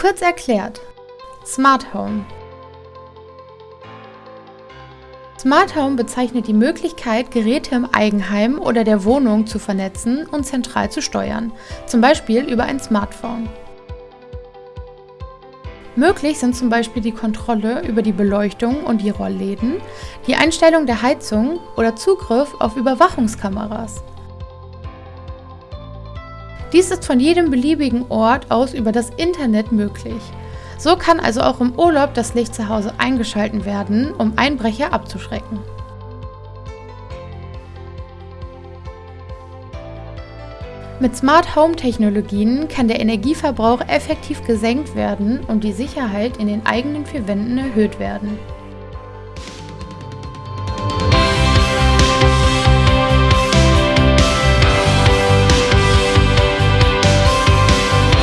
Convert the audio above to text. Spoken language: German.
Kurz erklärt. Smart Home. Smart Home bezeichnet die Möglichkeit, Geräte im Eigenheim oder der Wohnung zu vernetzen und zentral zu steuern, zum Beispiel über ein Smartphone. Möglich sind zum Beispiel die Kontrolle über die Beleuchtung und die Rollläden, die Einstellung der Heizung oder Zugriff auf Überwachungskameras. Dies ist von jedem beliebigen Ort aus über das Internet möglich. So kann also auch im Urlaub das Licht zu Hause eingeschalten werden, um Einbrecher abzuschrecken. Mit Smart Home Technologien kann der Energieverbrauch effektiv gesenkt werden und die Sicherheit in den eigenen vier Wänden erhöht werden.